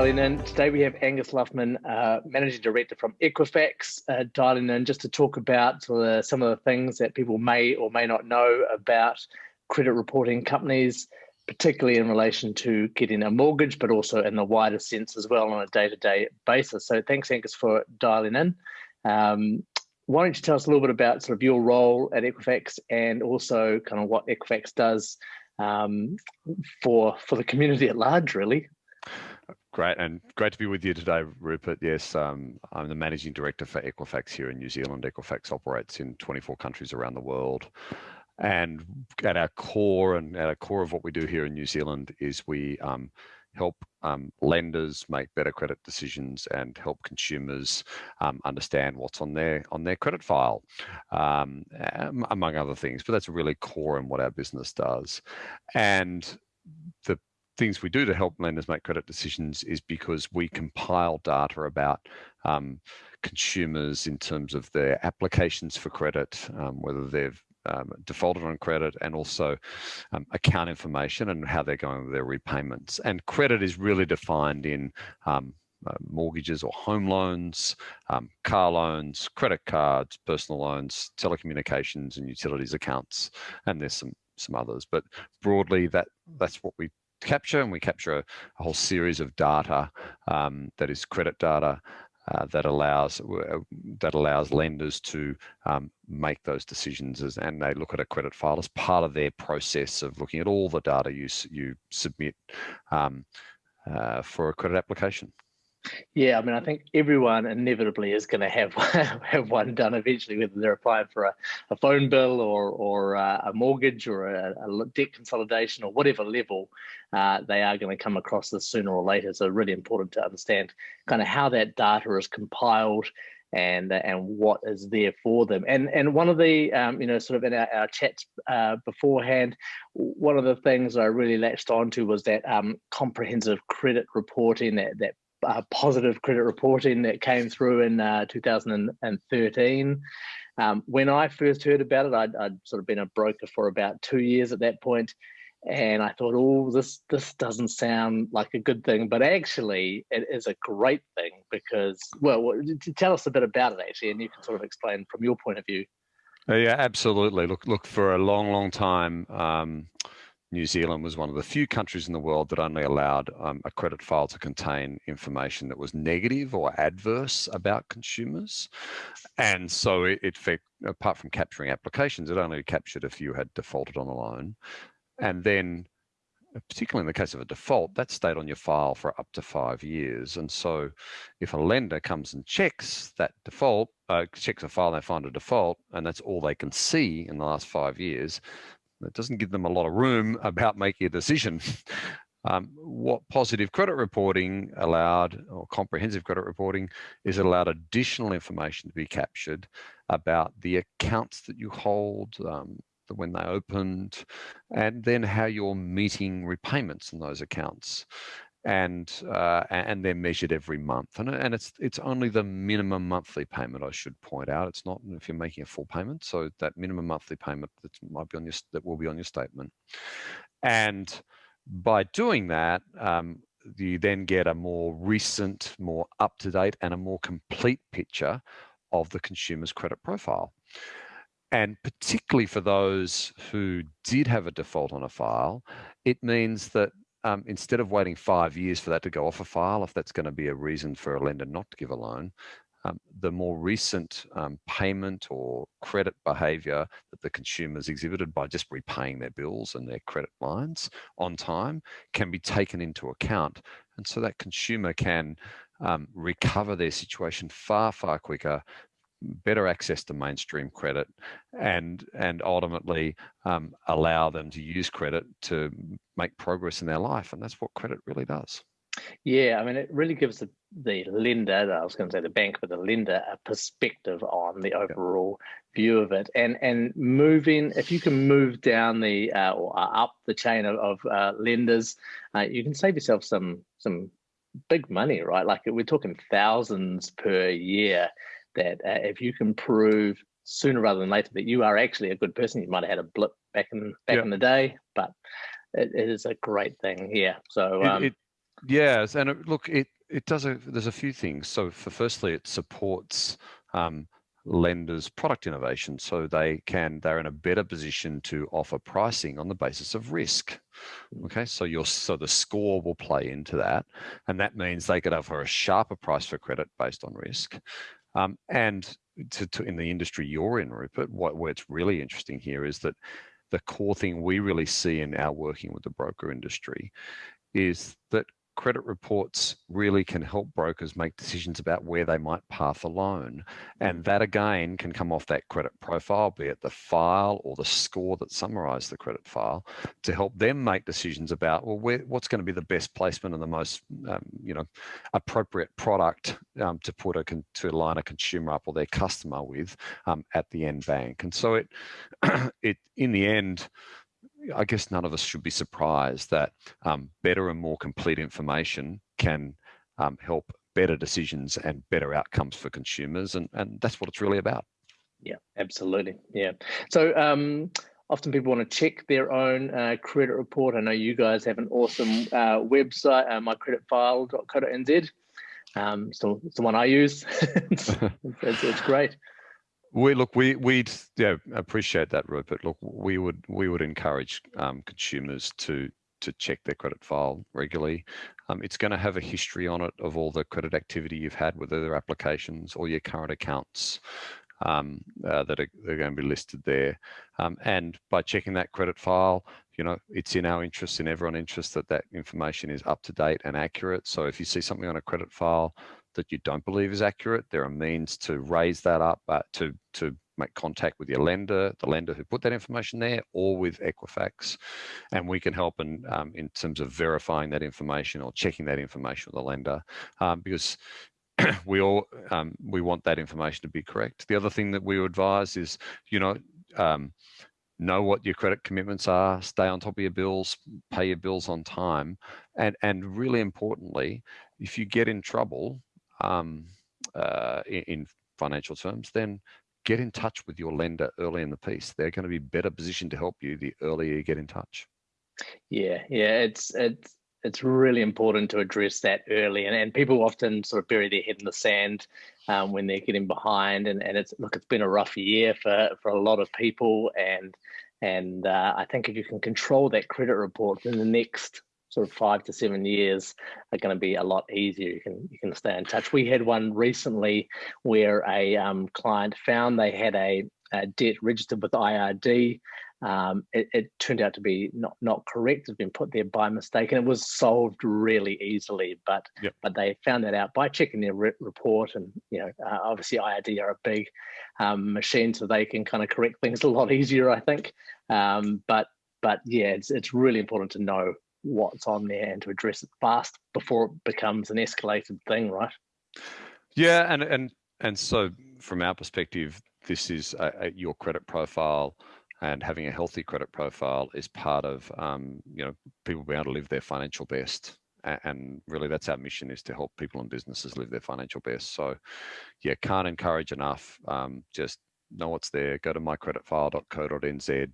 dialing in. Today we have Angus Luffman, uh, Managing Director from Equifax, uh, dialing in just to talk about some of the things that people may or may not know about credit reporting companies, particularly in relation to getting a mortgage, but also in the wider sense as well on a day-to-day basis. So thanks, Angus, for dialing in. Um, why don't you tell us a little bit about sort of your role at Equifax and also kind of what Equifax does um, for for the community at large, really? Great, and great to be with you today, Rupert. Yes, um, I'm the managing director for Equifax here in New Zealand. Equifax operates in 24 countries around the world. And at our core and at our core of what we do here in New Zealand is we um, help um, lenders make better credit decisions and help consumers um, understand what's on their on their credit file, um, among other things. But that's really core in what our business does. And the things we do to help lenders make credit decisions is because we compile data about um, consumers in terms of their applications for credit, um, whether they've um, defaulted on credit and also um, account information and how they're going with their repayments. And credit is really defined in um, uh, mortgages or home loans, um, car loans, credit cards, personal loans, telecommunications and utilities accounts, and there's some some others. But broadly, that that's what we capture, and we capture a, a whole series of data um, that is credit data uh, that allows uh, that allows lenders to um, make those decisions as, and they look at a credit file as part of their process of looking at all the data you you submit um, uh, for a credit application. Yeah, I mean, I think everyone inevitably is going to have have one done eventually, whether they're applying for a, a phone bill or or uh, a mortgage or a, a, debt consolidation or whatever level, uh, they are going to come across this sooner or later. So really important to understand kind of how that data is compiled and and what is there for them. And and one of the um, you know sort of in our, our chats uh, beforehand, one of the things I really latched onto was that um, comprehensive credit reporting that that uh, positive credit reporting that came through in uh, 2013. Um, when I first heard about it, I'd, I'd, sort of been a broker for about two years at that point, and I thought, oh, this this doesn't sound like a good thing, but actually, it is a great thing because, well, tell us a bit about it actually, and you can sort of explain from your point of view. Yeah, absolutely. Look, look for a long, long time. Um, New Zealand was one of the few countries in the world that only allowed um, a credit file to contain information that was negative or adverse about consumers. And so it, it apart from capturing applications, it only captured if you had defaulted on a loan. And then particularly in the case of a default, that stayed on your file for up to five years. And so if a lender comes and checks that default, uh, checks a file, they find a default, and that's all they can see in the last five years, it doesn't give them a lot of room about making a decision. Um, what positive credit reporting allowed, or comprehensive credit reporting, is it allowed additional information to be captured about the accounts that you hold, um, when they opened, and then how you're meeting repayments in those accounts and uh, and they're measured every month. And, and it's it's only the minimum monthly payment. I should point out. It's not if you're making a full payment. So that minimum monthly payment that might be on your that will be on your statement. And by doing that, um, you then get a more recent, more up to date, and a more complete picture of the consumer's credit profile. And particularly for those who did have a default on a file, it means that um, instead of waiting five years for that to go off a file, if that's going to be a reason for a lender not to give a loan, um, the more recent um, payment or credit behavior that the consumers exhibited by just repaying their bills and their credit lines on time can be taken into account. And so that consumer can um, recover their situation far, far quicker better access to mainstream credit and and ultimately um, allow them to use credit to make progress in their life and that's what credit really does. Yeah i mean it really gives the, the lender i was going to say the bank but the lender a perspective on the overall view of it. And and moving if you can move down the uh, or up the chain of, of uh, lenders uh, you can save yourself some some big money right? Like we're talking thousands per year that uh, if you can prove sooner rather than later that you are actually a good person, you might have had a blip back in back yeah. in the day, but it, it is a great thing. Yeah. So um, it, Yes, and it, look, it it does a there's a few things. So for firstly, it supports um, lenders product innovation so they can they're in a better position to offer pricing on the basis of risk mm. okay so your so the score will play into that and that means they could offer a sharper price for credit based on risk um, and to, to, in the industry you're in rupert what what's really interesting here is that the core thing we really see in our working with the broker industry is that credit reports really can help brokers make decisions about where they might path a loan. And that again can come off that credit profile, be it the file or the score that summarize the credit file to help them make decisions about, well, where, what's going to be the best placement and the most, um, you know, appropriate product um, to put a, to line a consumer up or their customer with um, at the end bank. And so it, it in the end, I guess none of us should be surprised that um, better and more complete information can um, help better decisions and better outcomes for consumers. And, and that's what it's really about. Yeah, absolutely. Yeah. So um, often people want to check their own uh, credit report. I know you guys have an awesome uh, website, uh, mycreditfile.co.nz. Um, so it's the one I use. it's, it's, it's great. We look, we we'd yeah appreciate that, Rupert. Look, we would we would encourage um, consumers to to check their credit file regularly. Um, it's going to have a history on it of all the credit activity you've had with other applications or your current accounts um, uh, that are, are, going to be listed there. Um, and by checking that credit file, you know, it's in our interest, in everyone's interest that that information is up to date and accurate. So if you see something on a credit file that you don't believe is accurate, there are means to raise that up, uh, to, to make contact with your lender, the lender who put that information there, or with Equifax, and we can help in um, in terms of verifying that information or checking that information with the lender, um, because we all um, we want that information to be correct. The other thing that we advise is, you know, um, know what your credit commitments are, stay on top of your bills, pay your bills on time, and and really importantly, if you get in trouble, um, uh, in, in financial terms, then get in touch with your lender early in the piece. They're going to be better positioned to help you the earlier you get in touch. Yeah, yeah, it's it's it's really important to address that early, and, and people often sort of bury their head in the sand um, when they're getting behind. And, and it's look, it's been a rough year for for a lot of people, and and uh, I think if you can control that credit report, then the next sort of five to seven years are going to be a lot easier. You can you can stay in touch. We had one recently where a um, client found they had a, a, debt registered with IRD. Um, it, it, turned out to be not not correct. It's been put there by mistake, and it was solved really easily. But yep. but they found that out by checking their re report, and you know uh, obviously IRD are a big um, machine, so they can kind of correct things a lot easier, I think. Um, but but yeah, it's it's really important to know what's on there and to address it fast before it becomes an escalated thing, right? Yeah, and and and so from our perspective, this is a, a, your credit profile and having a healthy credit profile is part of um, you know people being able to live their financial best. And really that's our mission is to help people and businesses live their financial best. So yeah can't encourage enough um, just know what's there go to mycreditfile.co.nz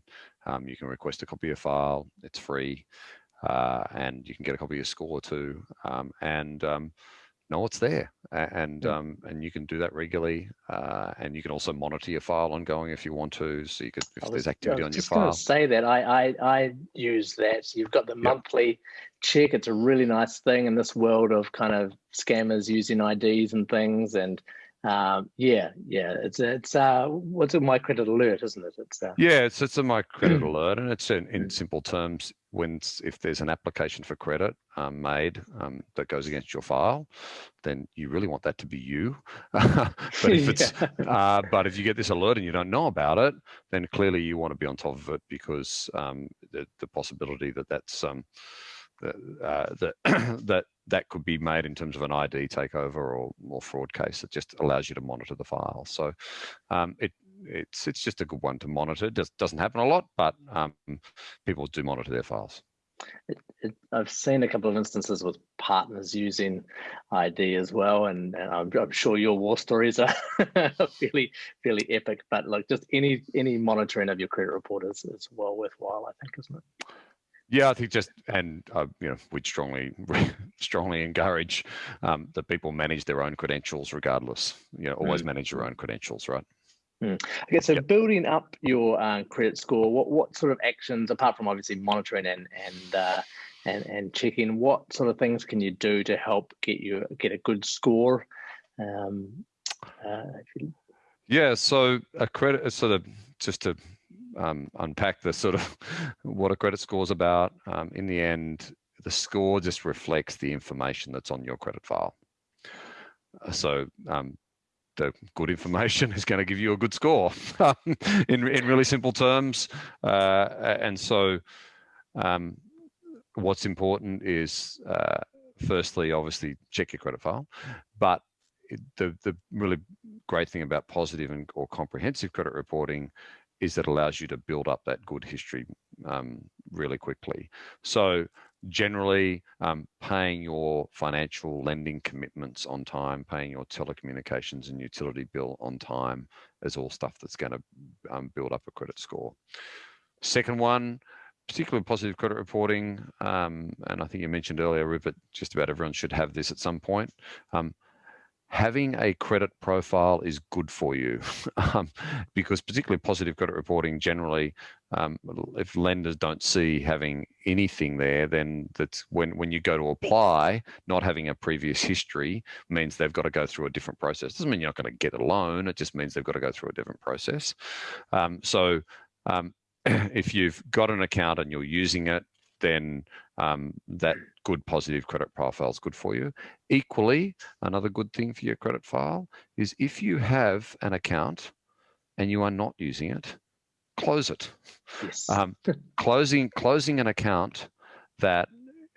um, you can request a copy of file it's free uh, and you can get a copy of your score too, um, and um, know it's there. And um, and you can do that regularly, uh, and you can also monitor your file ongoing if you want to. So you could, if was, there's activity on your file. Say that I, I I use that. You've got the yep. monthly check. It's a really nice thing in this world of kind of scammers using IDs and things, and um, yeah, yeah, it's it's uh, what's a my credit alert, isn't it? It's uh, yeah, it's it's a my credit alert, and it's in, in simple terms when if there's an application for credit um, made um, that goes against your file, then you really want that to be you. but if it's yeah. uh, but if you get this alert and you don't know about it, then clearly you want to be on top of it because um, the the possibility that that's um, uh, that that that could be made in terms of an ID takeover or, more fraud case. It just allows you to monitor the file. So um, it it's it's just a good one to monitor. It does, doesn't happen a lot, but um, people do monitor their files. It, it, I've seen a couple of instances with partners using ID as well, and, and I'm, I'm, sure your war stories are fairly fairly epic. But like just any any monitoring of your credit report is, is well worthwhile, I think, isn't it? Yeah, I think just and uh, you know we'd strongly strongly encourage um, that people manage their own credentials regardless. You know, always mm. manage your own credentials, right? Mm. Okay, so yep. building up your uh, credit score, what what sort of actions, apart from obviously monitoring and and uh, and and checking, what sort of things can you do to help get you get a good score? Um, uh. Yeah, so a credit sort of just to um, unpack the sort of what a credit score is about. Um, in the end, the score just reflects the information that's on your credit file. Uh, so um, the good information is going to give you a good score in, in really simple terms. Uh, and so um, what's important is uh, firstly, obviously check your credit file, but the, the really great thing about positive and or comprehensive credit reporting is that allows you to build up that good history um, really quickly. So generally um, paying your financial lending commitments on time, paying your telecommunications and utility bill on time is all stuff that's going to um, build up a credit score. Second one, particularly positive credit reporting, um, and I think you mentioned earlier, Rupert, just about everyone should have this at some point. Um, having a credit profile is good for you um, because particularly positive credit reporting generally um, if lenders don't see having anything there then that's when when you go to apply not having a previous history means they've got to go through a different process. Doesn't mean you're not going to get a loan it just means they've got to go through a different process. Um, so um, if you've got an account and you're using it then um, that good positive credit profile is good for you. Equally, another good thing for your credit file is if you have an account and you are not using it, close it. Yes. Um, closing closing an account that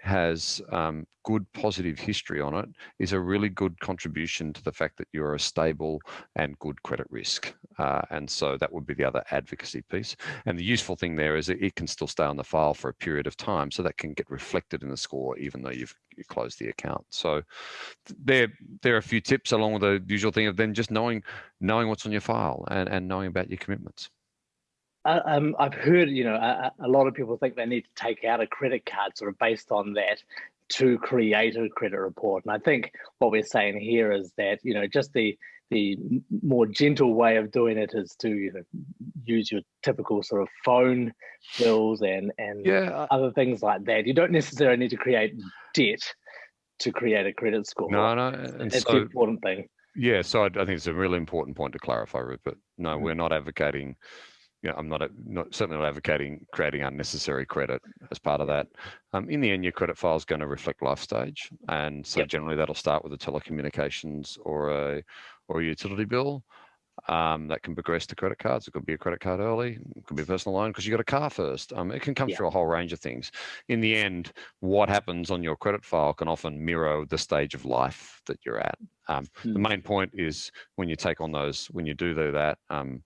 has um, good positive history on it is a really good contribution to the fact that you're a stable and good credit risk. Uh, and so that would be the other advocacy piece. And the useful thing there is it can still stay on the file for a period of time, so that can get reflected in the score even though you've you closed the account. So there there are a few tips along with the usual thing of then just knowing knowing what's on your file and, and knowing about your commitments. Uh, um, I've heard, you know, a, a, lot of people think they need to take out a credit card sort of based on that to create a credit report. And I think what we're saying here is that, you know, just the the more gentle way of doing it is to you know use your typical sort of phone bills and and yeah. other things like that. You don't necessarily need to create debt to create a credit score. No, no, it's so, an important thing. Yeah, so I, I, think it's a really important point to clarify, Rupert. No, mm-hmm. we're not advocating you know, I'm not, not certainly not advocating creating unnecessary credit as part of that. Um, in the end, your credit file is going to reflect life stage, and so yep. generally that'll start with a telecommunications or a or a utility bill. Um, that can progress to credit cards. It could be a credit card early. It could be a personal loan because you got a car first. Um, it can come yeah. through a whole range of things. In the end, what happens on your credit file can often mirror the stage of life that you're at. Um, The hmm. main point is when you take on those, when you do that, um,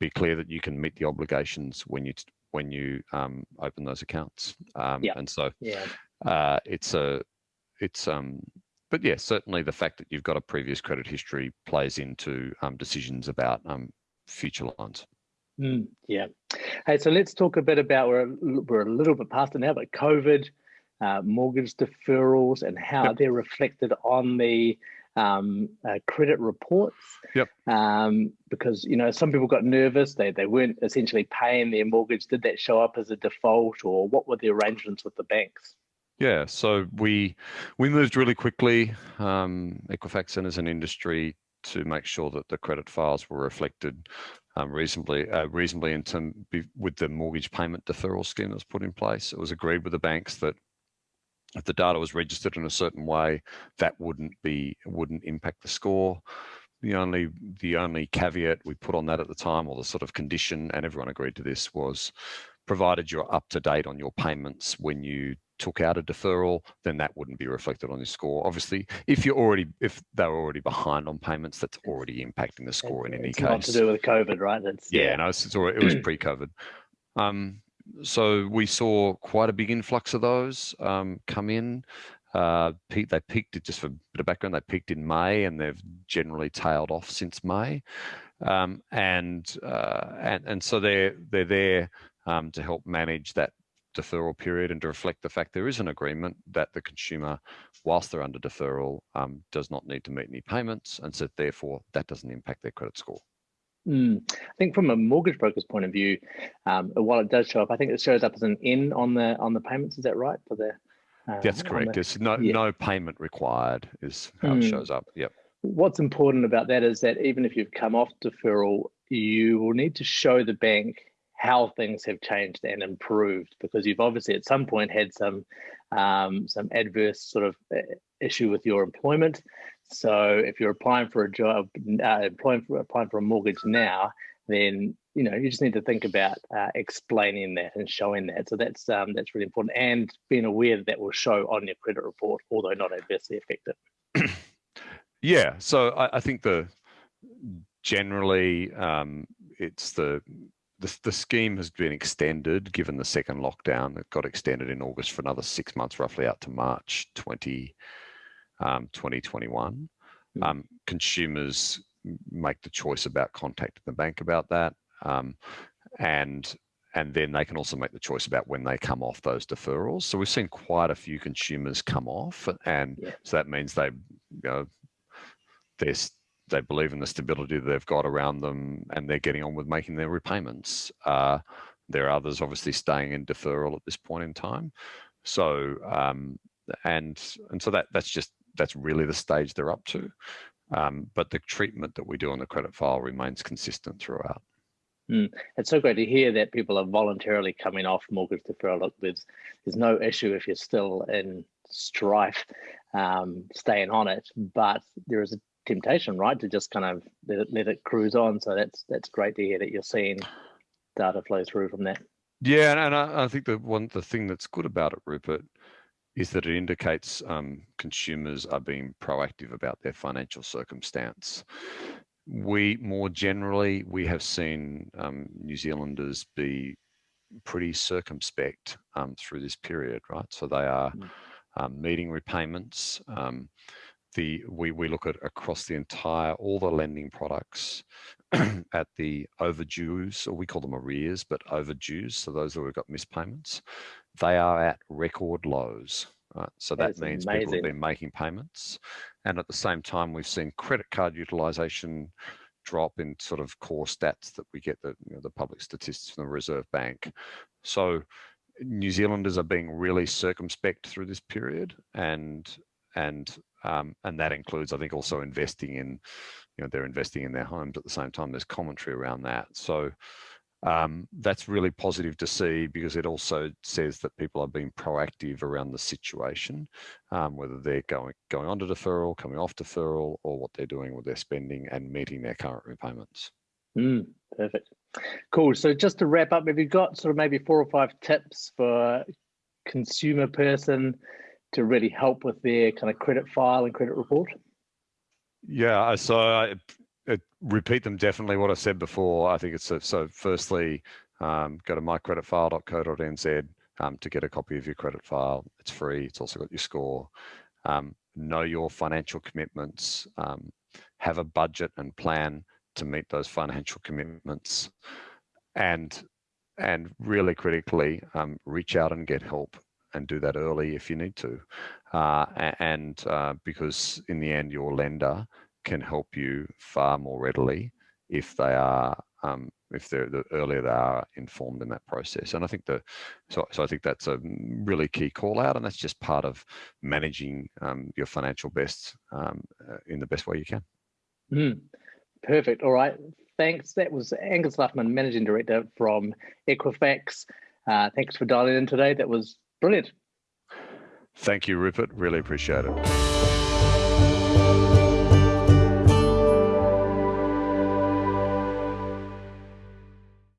be clear that you can meet the obligations when you when you um, open those accounts. Um, yeah. And so yeah. uh, it's a it's um but yeah certainly the fact that you've got a previous credit history plays into um, decisions about um, future loans. Mm, yeah. Hey, so let's talk a bit about we're we're a little bit past it now, but COVID, uh, mortgage deferrals, and how yep. they're reflected on the um, uh, credit reports. Yep. Um, because you know some people got nervous; they they weren't essentially paying their mortgage. Did that show up as a default, or what were the arrangements with the banks? Yeah, so we we moved really quickly, um, Equifax and as an industry, to make sure that the credit files were reflected um, reasonably uh, reasonably in term with the mortgage payment deferral scheme that was put in place. It was agreed with the banks that if the data was registered in a certain way, that wouldn't be wouldn't impact the score. The only the only caveat we put on that at the time, or the sort of condition, and everyone agreed to this, was provided you're up to date on your payments when you took out a deferral, then that wouldn't be reflected on your score. Obviously, if you're already if they're already behind on payments, that's already impacting the score in any it's case. Not to do with COVID, right? That's, yeah, yeah. no, it's, it's it was pre-COVID. Um, so we saw quite a big influx of those um, come in. Uh, they peaked just for a bit of background. They peaked in May, and they've generally tailed off since May. Um, and uh, and and so they're they're there um, to help manage that deferral period and to reflect the fact there is an agreement that the consumer, whilst they're under deferral, um, does not need to meet any payments, and so therefore that doesn't impact their credit score. Mm. I think from a mortgage broker's point of view, um, while it does show up, I think it shows up as an N on the on the payments. Is that right for the? Uh, That's correct. The, There's no yeah. no payment required is how mm. it shows up. Yep. What's important about that is that even if you've come off deferral, you will need to show the bank how things have changed and improved because you've obviously at some point had some um, some adverse sort of uh, issue with your employment. So if you're applying for a job, uh, applying for applying for a mortgage now, then you know you just need to think about uh, explaining that and showing that. So that's um, that's really important, and being aware that that will show on your credit report, although not adversely affected. yeah. So I, I think the generally um, it's the the, the scheme has been extended given the second lockdown. It got extended in August for another six months, roughly out to March 20, um, 2021. Mm. Um, consumers make the choice about contacting the bank about that. Um, and and then they can also make the choice about when they come off those deferrals. So we've seen quite a few consumers come off, and yeah. so that means they, you know, they're they believe in the stability they've got around them and they're getting on with making their repayments. Uh, there are others obviously staying in deferral at this point in time. So um, and and so that that's just that's really the stage they're up to. Um, but the treatment that we do on the credit file remains consistent throughout. Mm. It's so great to hear that people are voluntarily coming off mortgage deferral. There's there's no issue if you're still in strife, um, staying on it, but there is a temptation, right, to just kind of let it, let it cruise on. So that's that's great to hear that you're seeing data flow through from that. Yeah, and, and I, I, think the one the thing that's good about it, Rupert, is that it indicates um, consumers are being proactive about their financial circumstance. We more generally we have seen um, New Zealanders be pretty circumspect um, through this period, right? So they are mm. meeting repayments. The we, we look at across the entire all the lending products at the overdues or we call them arrears but overdues so those who have got missed payments they are at record lows right? so that, that means amazing. people have been making payments and at the same time we've seen credit card utilization drop in sort of core stats that we get the you know, the public statistics from the reserve bank so New Zealanders are being really circumspect through this period and and um, and that includes, I think, also investing in, you know, they're investing in their homes at the same time. There's commentary around that. So um, that's really positive to see because it also says that people are being proactive around the situation, um, whether they're going going on to deferral, coming off deferral, or what they're doing with their spending and meeting their current repayments. Mm, perfect. Cool. So just to wrap up, have you got sort of maybe four or five tips for consumer person to really help with their kind of credit file and credit report? Yeah, so I, I repeat them definitely what I said before. I think it's a, so. Firstly, um, go to mycreditfile.co.nz um, to get a copy of your credit file. It's free. It's also got your score. Um, know your financial commitments. Um, have a budget and plan to meet those financial commitments, and and really critically, um, reach out and get help and do that early if you need to. Uh, and uh, because in the end, your lender can help you far more readily if they are um, if they're the earlier they are informed in that process. And I think the so so I think that's a really key call out, and that's just part of managing um, your financial best um, uh, in the best way you can. Mm, perfect. All right. Thanks. That was Angus Luffman, Managing Director from Equifax. Uh, thanks for dialing in today. That was Brilliant. Thank you, Rupert. Really appreciate it.